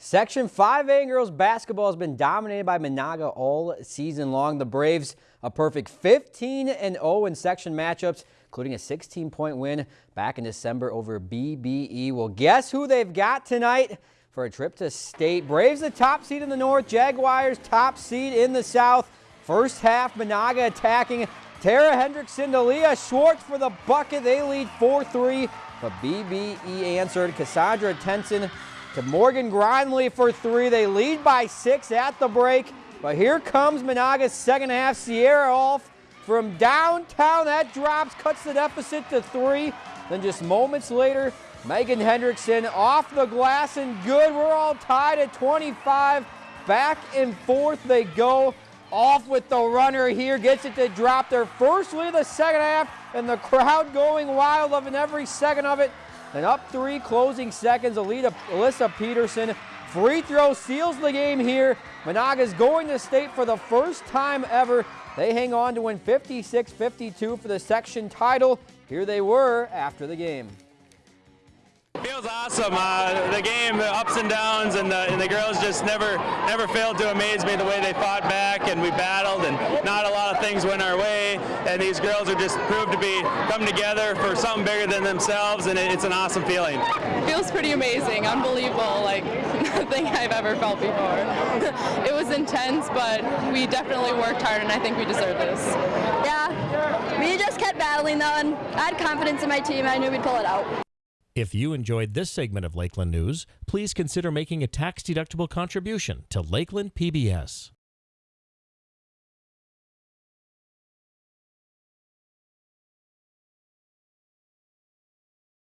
Section 5A girls basketball has been dominated by Menahga all season long. The Braves a perfect 15 and 0 in section matchups, including a 16 point win back in December over BBE. Well, guess who they've got tonight for a trip to state? Braves the top seed in the north, Jaguars top seed in the south. First half, Menahga attacking Tara Hendrickson to Leah Schwartz for the bucket. They lead 4-3, but BBE answered. Cassandra Tenson to Morgan Grindley for three. They lead by six at the break. But here comes Menahga's second half. Sierra off from downtown. That drops, cuts the deficit to three. Then just moments later, Megan Hendrickson off the glass and good. We're all tied at 25. Back and forth they go. Off with the runner here, gets it to drop their first lead of the second half, and the crowd going wild, loving every second of it. And up three closing seconds, Alita, Alyssa Peterson. Free throw seals the game here. Menahga's going to state for the first time ever. They hang on to win 56-52 for the section title. Here they were after the game. Feels awesome. Uh, the game, the ups and downs, and the, and the, girls just never never failed to amaze me the way they fought back and we battled, and not a lot of things went our way. And these girls are just proved to be come together for something bigger than themselves, and it, it's an awesome feeling. Feels pretty amazing, unbelievable, like nothing I've ever felt before. it was intense, but we definitely worked hard, and I think we deserve this. Yeah, we just kept battling though, and I had confidence in my team. I knew we'd pull it out. If you enjoyed this segment of Lakeland News, please consider making a tax-deductible contribution to Lakeland PBS.